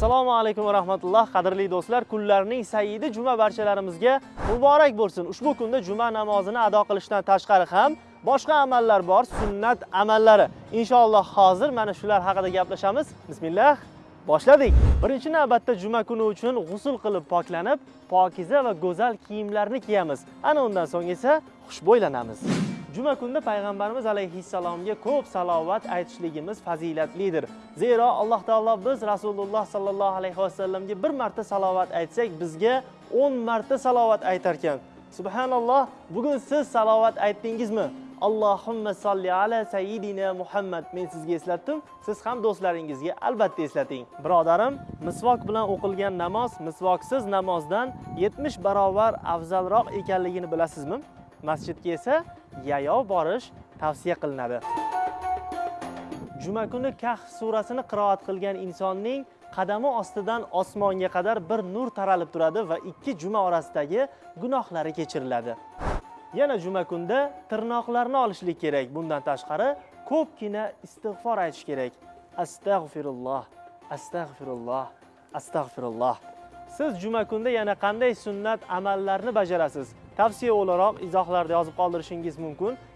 assalomu alaykum va rahmatulloh qadrli do'stlar. Kunlarning sayyidi juma barchalarimizga muborak bo'lsin. Ushbu kunda juma namozini ado qilishdan tashqari ham boshqa amallar bor sunnat amallari. Inshaalloh hozir mana shular haqida gaplashamiz. Bismillah. Boshladik. Birinchi navbatda juma kuni uchun g'usul qilib poklanib pokiza va go'zal kiyimlarni kiyamiz. Ana undan so'ng esa xushbo'ylanamiz. Juma kunida payg'ambarimiz alayhissalomga ko'p salovat aytishligimiz fazilatlidir. Zero Alloh taolo biz Rasululloh sallallohu alayhi vasallamga bir marta salovat aytsak, bizga 10 marta salovat aytar ekan. Subhanalloh, bugun siz salovat aytdingizmi? Allohumma solli ala sayyidina Muhammad. Men sizga eslatdim, siz ham do'stlaringizga albatta eslating. Birodarim, misvok bilan o'qilgan namoz misvoksiz namozdan 70 barobar afzalroq ekanligini bilasizmi? Masjidga esa yayov borish tavsiya qilinadi. Juma kuni Kahf surasini qiroat qilgan insonning qadami ostidan osmonga qadar bir nur taralib turadi va ikki juma orasidagi gunohlari kechiriladi. Yana juma kunda tirnoqlarni olishlik kerak. Bundan tashqari ko'pgina istig'for aytish kerak. Astagfirulloh, astagfirulloh, astagfirulloh. Siz juma kunda yana qanday sunnat amallarni bajarasiz? Tavsiya o'laroq izohlarda yozib qoldirishingiz mumkin.